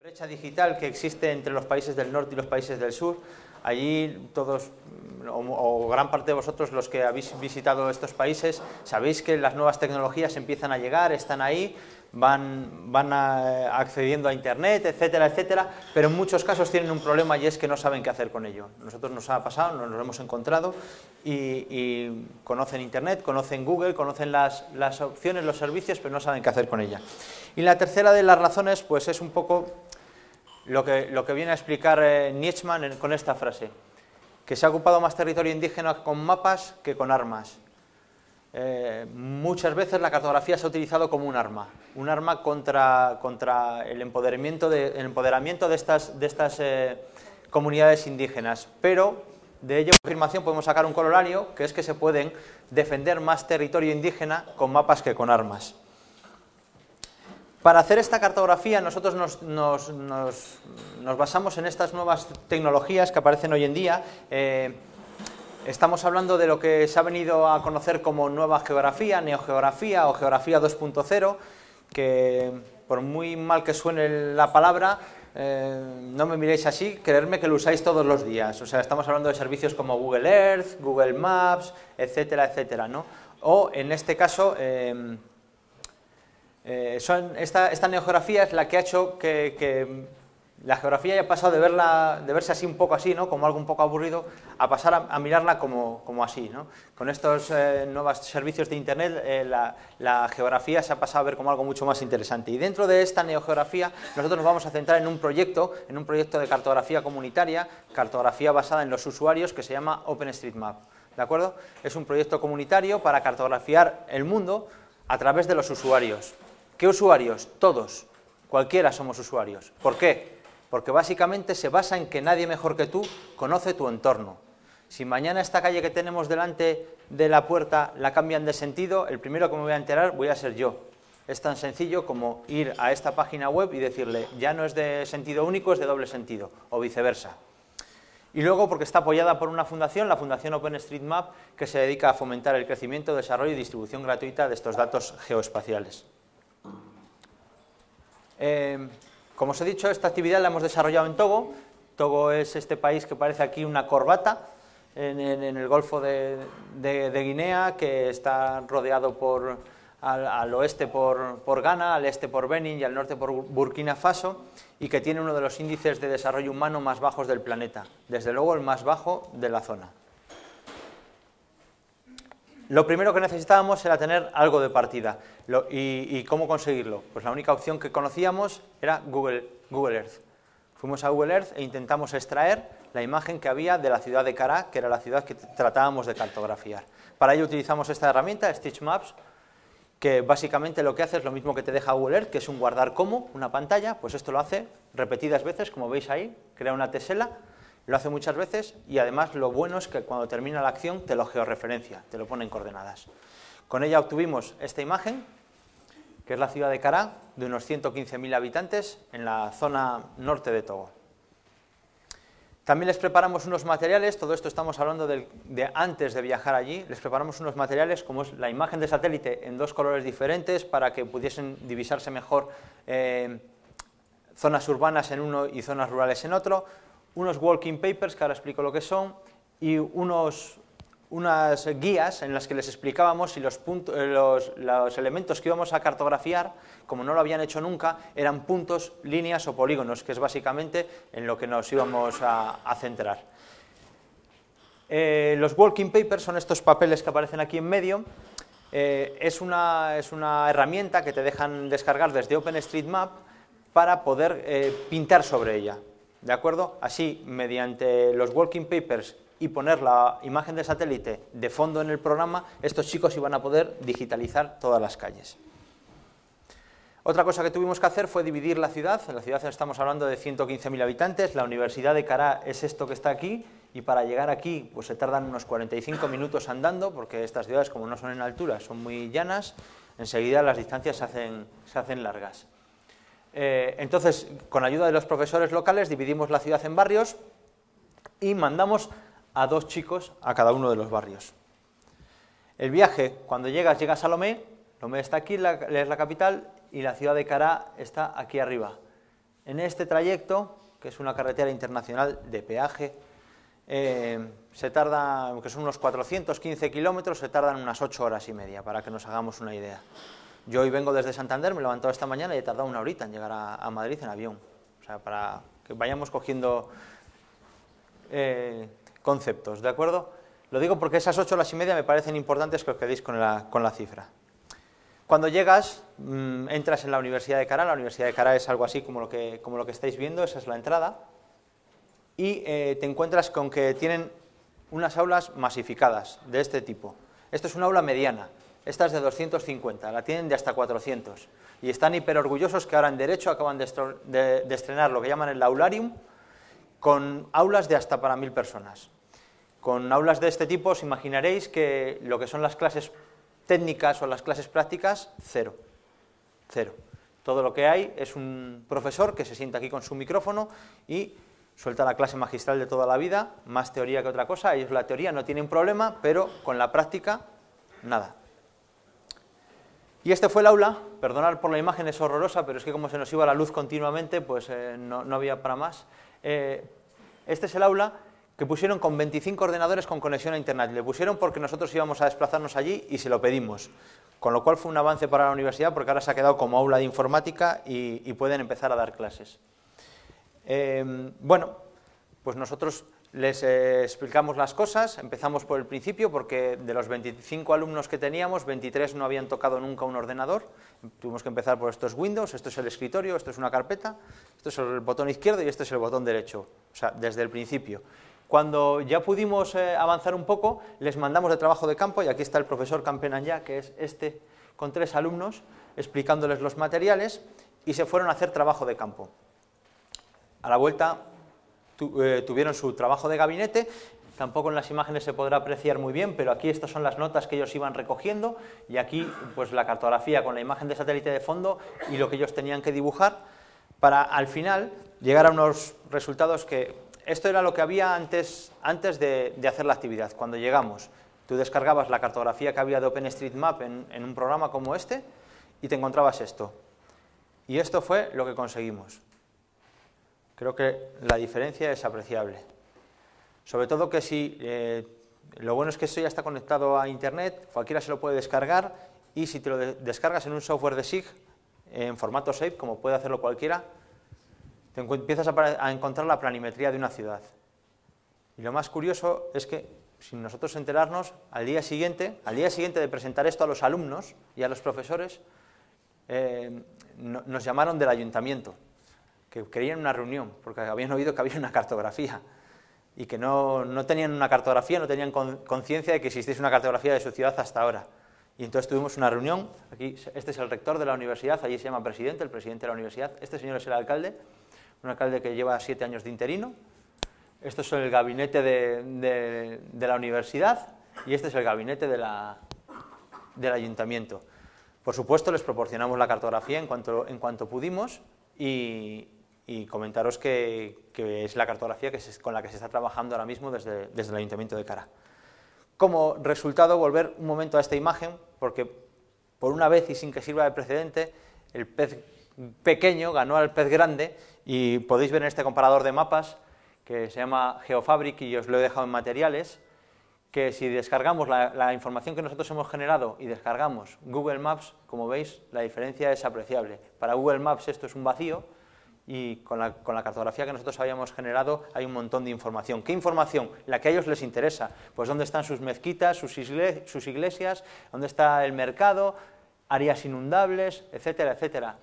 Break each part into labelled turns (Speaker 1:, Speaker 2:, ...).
Speaker 1: brecha digital que existe entre los países del norte y los países del sur. Allí todos, o, o, gran parte de vosotros, los que habéis visitado estos países, sabéis que las nuevas tecnologías empiezan a llegar, están ahí, van, van accediendo a Internet, etcétera, etcétera, pero en muchos casos tienen un problema y es que no saben qué hacer con ello. Nosotros nos ha pasado, nos lo hemos encontrado y, conocen Internet, conocen Google, conocen las, las opciones, los servicios, pero no saben qué hacer con ella. Y la tercera de las razones pues es un poco lo que, lo que viene a explicar eh, Nietzschmann con esta frase, que se ha ocupado más territorio indígena con mapas que con armas. Eh, muchas veces la cartografía se ha utilizado como un arma, un arma contra, contra el empoderamiento de, el empoderamiento de estas, de estas eh, comunidades indígenas, pero de ello afirmación podemos sacar un colorario, que es que se pueden defender más territorio indígena con mapas que con armas. Para hacer esta cartografía nosotros nos, nos, nos, nos, basamos en estas nuevas tecnologías que aparecen hoy en día. Eh, estamos hablando de lo que se ha venido a conocer como nueva geografía, neogeografía o geografía 2.0, que por muy mal que suene la palabra, eh, no me miréis así, creerme que lo usáis todos los días. O sea, estamos hablando de servicios como Google Earth, Google Maps, etcétera, etcétera, ¿no? O en este caso... Eh, eh, son, esta, esta, neogeografía es la que ha hecho que, la geografía haya pasado de, verla, de verse así un poco así, ¿no? como algo un poco aburrido, a pasar a, mirarla como, como, así. ¿no? Con estos eh, nuevos servicios de Internet, eh, la, la, geografía se ha pasado a ver como algo mucho más interesante. Y dentro de esta neogeografía, nosotros nos vamos a centrar en un proyecto, en un proyecto de cartografía comunitaria, cartografía basada en los usuarios, que se llama OpenStreetMap. ¿De acuerdo? Es un proyecto comunitario para cartografiar el mundo a través de los usuarios. ¿Qué usuarios? Todos, cualquiera somos usuarios. ¿Por qué? Porque básicamente se basa en que nadie mejor que tú conoce tu entorno. Si mañana esta calle que tenemos delante de la puerta la cambian de sentido, el primero que me voy a enterar voy a ser yo. Es tan sencillo como ir a esta página web y decirle, ya no es de sentido único, es de doble sentido, o viceversa. Y luego porque está apoyada por una fundación, la Fundación OpenStreetMap, que se dedica a fomentar el crecimiento, desarrollo y distribución gratuita de estos datos geoespaciales. Eh, como os he dicho, esta actividad la hemos desarrollado en Togo. Togo es este país que parece aquí una corbata en, el Golfo de, Guinea, que está rodeado por, al, al oeste por, por, Ghana, al este por Benin y al norte por Burkina Faso, y que tiene uno de los índices de desarrollo humano más bajos del planeta, desde luego el más bajo de la zona. Lo primero que necesitábamos era tener algo de partida. Y, cómo conseguirlo? Pues la única opción que conocíamos era Google, Google Earth. Fuimos a Google Earth e intentamos extraer la imagen que había de la ciudad de Cará, que era la ciudad que tratábamos de cartografiar. Para ello utilizamos esta herramienta, Stitch Maps, que básicamente lo que hace es lo mismo que te deja Google Earth, que es un guardar como, una pantalla, pues esto lo hace repetidas veces, como veis ahí, crea una tesela, lo hace muchas veces y además lo bueno es que cuando termina la acción te lo georreferencia, te lo pone en coordenadas. Con ella obtuvimos esta imagen, que es la ciudad de Cará, de unos 115.000 habitantes en la zona norte de Togo. También les preparamos unos materiales, todo esto estamos hablando de, antes de viajar allí, les preparamos unos materiales como es la imagen de satélite en dos colores diferentes para que pudiesen divisarse mejor eh, zonas urbanas en uno y zonas rurales en otro, unos walking papers, que ahora explico lo que son, y unos, unas guías en las que les explicábamos si los, puntos, los, los, elementos que íbamos a cartografiar, como no lo habían hecho nunca, eran puntos, líneas o polígonos, que es básicamente en lo que nos íbamos a, centrar. Eh, los walking papers son estos papeles que aparecen aquí en medio, eh, es, una, es, una, herramienta que te dejan descargar desde OpenStreetMap para poder eh, pintar sobre ella. ¿De acuerdo? Así, mediante los walking papers y poner la imagen de satélite de fondo en el programa, estos chicos iban a poder digitalizar todas las calles. Otra cosa que tuvimos que hacer fue dividir la ciudad. En la ciudad estamos hablando de 115.000 habitantes. La Universidad de Cará es esto que está aquí. Y para llegar aquí pues se tardan unos 45 minutos andando, porque estas ciudades, como no son en altura, son muy llanas. Enseguida las distancias se hacen largas. Eh, entonces, con ayuda de los profesores locales, dividimos la ciudad en barrios y mandamos a dos chicos a cada uno de los barrios. El viaje, cuando llegas, llegas a Lomé, Lomé está aquí, es la capital, y la ciudad de Cará está aquí arriba. En este trayecto, que es una carretera internacional de peaje, eh, se tarda, que son unos 415 kilómetros, se tardan unas 8 horas y media, para que nos hagamos una idea. Yo hoy vengo desde Santander, me he levantado esta mañana y he tardado una horita en llegar a, Madrid en avión. O sea, para que vayamos cogiendo eh, conceptos, ¿de acuerdo? Lo digo porque esas 8 horas y media me parecen importantes que os quedéis con la, cifra. Cuando llegas, mm, entras en la Universidad de Cara, la Universidad de Cara es algo así como lo que, como estáis viendo, esa es la entrada, y eh, te encuentras con que tienen unas aulas masificadas de este tipo. Esto es una aula mediana, esta es de 250, la tienen de hasta 400, y están hiper orgullosos que ahora en Derecho acaban de, de estrenar lo que llaman el aularium, con aulas de hasta para mil personas. Con aulas de este tipo os imaginaréis que lo que son las clases técnicas o las clases prácticas, cero. Cero. Todo lo que hay es un profesor que se sienta aquí con su micrófono y suelta la clase magistral de toda la vida, más teoría que otra cosa. Ellos la teoría no tienen problema, pero con la práctica, nada. Y este fue el aula, perdonad por la imagen, es horrorosa, pero es que como se nos iba la luz continuamente, pues eh, no, había para más. Eh, este es el aula que pusieron con 25 ordenadores con conexión a Internet. Le pusieron porque nosotros íbamos a desplazarnos allí y se lo pedimos. Con lo cual fue un avance para la universidad porque ahora se ha quedado como aula de informática y, pueden empezar a dar clases. Em, bueno, pues nosotros les eh, explicamos las cosas, empezamos por el principio porque de los 25 alumnos que teníamos, 23 no habían tocado nunca un ordenador, tuvimos que empezar por estos Windows, esto es el escritorio, esto es una carpeta, esto es el botón izquierdo y este es el botón derecho, o sea, desde el principio. Cuando ya pudimos eh, avanzar un poco, les mandamos de trabajo de campo, y aquí está el profesor ya, que es este, con tres alumnos, explicándoles los materiales, y se fueron a hacer trabajo de campo. A la vuelta eh, tuvieron su trabajo de gabinete, tampoco en las imágenes se podrá apreciar muy bien, pero aquí estas son las notas que ellos iban recogiendo, y aquí pues la cartografía con la imagen de satélite de fondo y lo que ellos tenían que dibujar, para al final llegar a unos resultados que esto era lo que había antes, antes de, hacer la actividad. Cuando llegamos, tú descargabas la cartografía que había de OpenStreetMap en, en un programa como este y te encontrabas esto. Y esto fue lo que conseguimos. Creo que la diferencia es apreciable. Sobre todo que si, eh, lo bueno es que esto ya está conectado a Internet, cualquiera se lo puede descargar y si te lo descargas en un software de SIG, en formato SAFE, como puede hacerlo cualquiera, empiezas a, encontrar la planimetría de una ciudad. Y lo más curioso es que, sin nosotros enterarnos, al día siguiente, al día siguiente de presentar esto a los alumnos y a los profesores, eh, nos llamaron del ayuntamiento, que querían una reunión, porque habían oído que había una cartografía, y que no, tenían una cartografía, no tenían conciencia de que existiese una cartografía de su ciudad hasta ahora. Y entonces tuvimos una reunión, aquí este es el rector de la universidad, allí se llama presidente, el presidente de la universidad, este señor es el alcalde, un alcalde que lleva siete años de interino, esto es el gabinete de, la universidad y este es el gabinete de la, del ayuntamiento. Por supuesto, les proporcionamos la cartografía en cuanto, en cuanto pudimos y, comentaros que, es la cartografía que con la que se está trabajando ahora mismo desde, desde el Ayuntamiento de Cara. Como resultado, volver un momento a esta imagen, porque por una vez y sin que sirva de precedente, el pez pequeño ganó al pez grande y podéis ver en este comparador de mapas que se llama GeoFabric y os lo he dejado en materiales, que si descargamos la, información que nosotros hemos generado y descargamos Google Maps, como veis, la diferencia es apreciable. Para Google Maps esto es un vacío y con la, cartografía que nosotros habíamos generado hay un montón de información. ¿Qué información? La que a ellos les interesa. Pues dónde están sus mezquitas, sus, iglesias, dónde está el mercado, áreas inundables, etcétera, etcétera.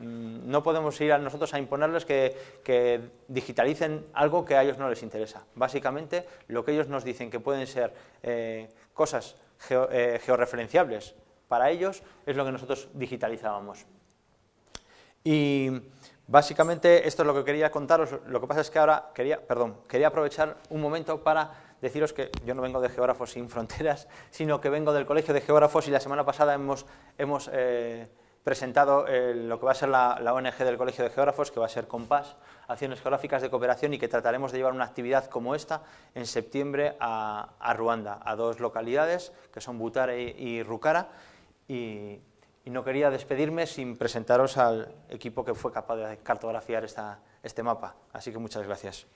Speaker 1: Mm, no podemos ir a nosotros a imponerles que, digitalicen algo que a ellos no les interesa. Básicamente, lo que ellos nos dicen que pueden ser eh, cosas eh, georreferenciables para ellos es lo que nosotros digitalizábamos. Y básicamente esto es lo que quería contaros. Lo que pasa es que ahora quería, perdón, quería aprovechar un momento para deciros que yo no vengo de Geógrafos sin Fronteras, sino que vengo del Colegio de Geógrafos y la semana pasada hemos, hemos eh, presentado eh, lo que va a ser la, ONG del Colegio de Geógrafos, que va a ser Compás, Acciones Geográficas de Cooperación, y que trataremos de llevar una actividad como esta en septiembre a, Ruanda, a dos localidades, que son Butare y, Rucara, y, no quería despedirme sin presentaros al equipo que fue capaz de cartografiar esta, este mapa. Así que muchas gracias.